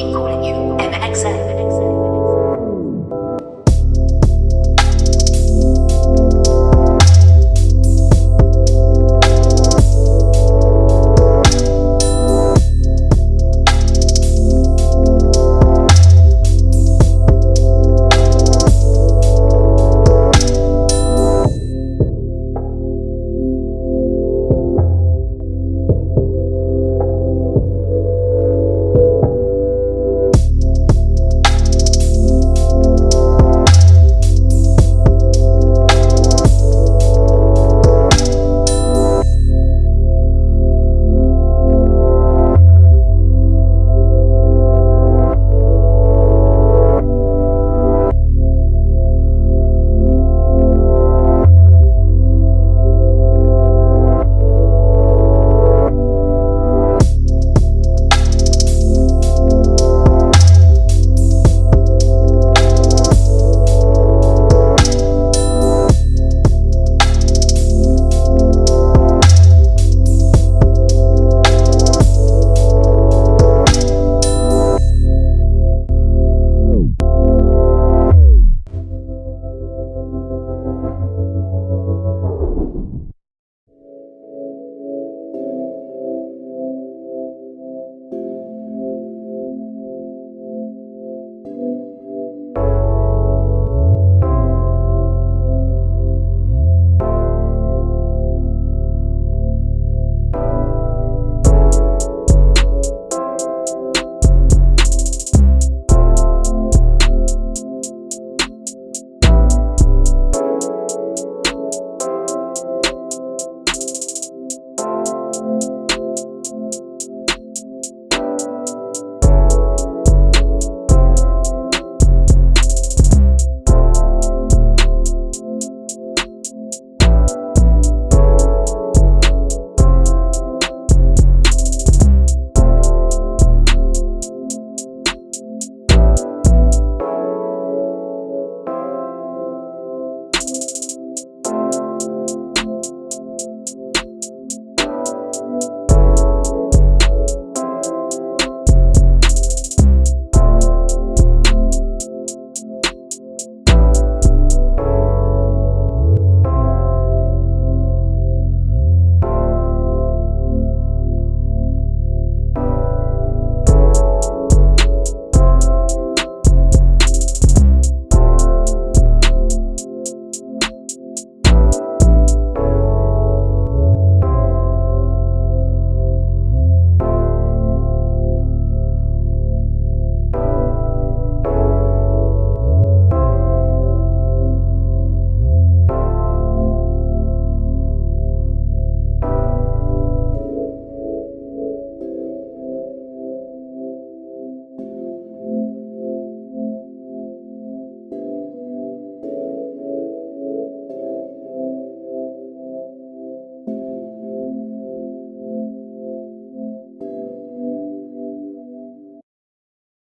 Calling you, U, MXN.